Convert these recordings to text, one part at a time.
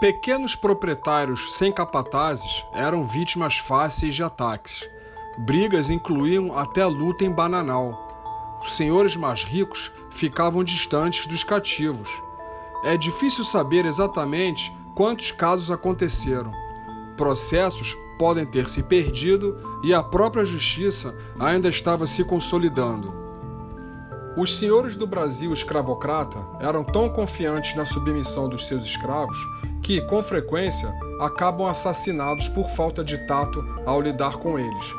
Pequenos proprietários sem capatazes eram vítimas fáceis de ataques. Brigas incluíam até luta em bananal. Os senhores mais ricos ficavam distantes dos cativos. É difícil saber exatamente quantos casos aconteceram. Processos podem ter se perdido e a própria justiça ainda estava se consolidando. Os senhores do Brasil escravocrata eram tão confiantes na submissão dos seus escravos que, com frequência, acabam assassinados por falta de tato ao lidar com eles.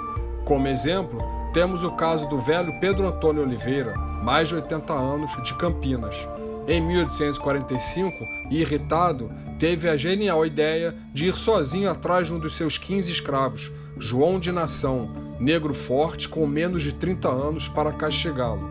Como exemplo, temos o caso do velho Pedro Antônio Oliveira, mais de 80 anos, de Campinas. Em 1845, irritado, teve a genial ideia de ir sozinho atrás de um dos seus 15 escravos, João de Nação, negro forte com menos de 30 anos, para castigá-lo.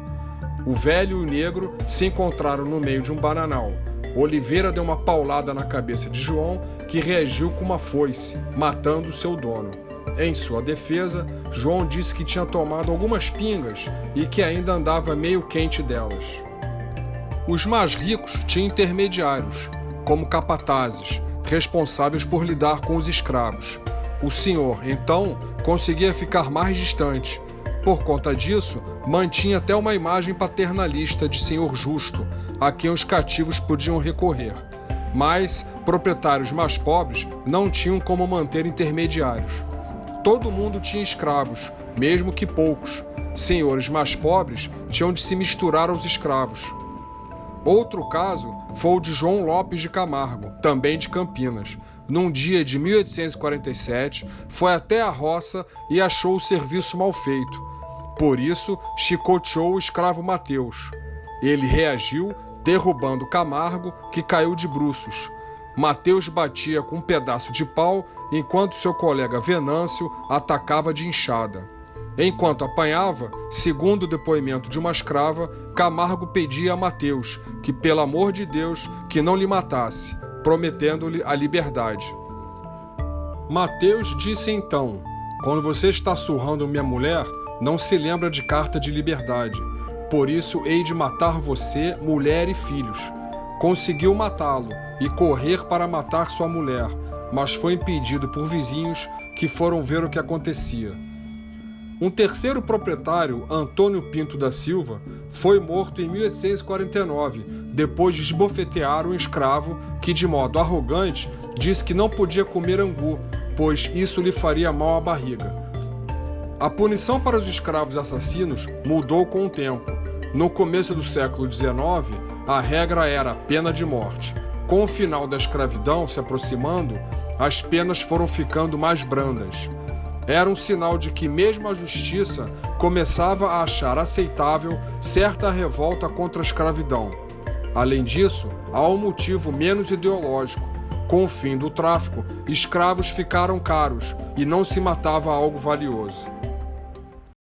O velho e o negro se encontraram no meio de um bananal. Oliveira deu uma paulada na cabeça de João, que reagiu com uma foice, matando seu dono. Em sua defesa, João disse que tinha tomado algumas pingas e que ainda andava meio quente delas. Os mais ricos tinham intermediários, como capatazes, responsáveis por lidar com os escravos. O senhor, então, conseguia ficar mais distante. Por conta disso, mantinha até uma imagem paternalista de senhor justo, a quem os cativos podiam recorrer. Mas proprietários mais pobres não tinham como manter intermediários. Todo mundo tinha escravos, mesmo que poucos. Senhores mais pobres tinham de se misturar aos escravos. Outro caso foi o de João Lopes de Camargo, também de Campinas. Num dia de 1847, foi até a roça e achou o serviço mal feito. Por isso, chicoteou o escravo Mateus. Ele reagiu, derrubando Camargo, que caiu de bruços. Mateus batia com um pedaço de pau, enquanto seu colega Venâncio atacava de enxada. Enquanto apanhava, segundo o depoimento de uma escrava, Camargo pedia a Mateus que, pelo amor de Deus, que não lhe matasse, prometendo-lhe a liberdade. Mateus disse então: Quando você está surrando minha mulher, não se lembra de carta de liberdade. Por isso hei de matar você, mulher e filhos. Conseguiu matá-lo e correr para matar sua mulher, mas foi impedido por vizinhos que foram ver o que acontecia. Um terceiro proprietário, Antônio Pinto da Silva, foi morto em 1849, depois de esbofetear um escravo que, de modo arrogante, disse que não podia comer angu, pois isso lhe faria mal à barriga. A punição para os escravos assassinos mudou com o tempo. No começo do século XIX, a regra era a pena de morte. Com o final da escravidão se aproximando, as penas foram ficando mais brandas era um sinal de que mesmo a justiça começava a achar aceitável certa revolta contra a escravidão. Além disso, há um motivo menos ideológico. Com o fim do tráfico, escravos ficaram caros e não se matava algo valioso.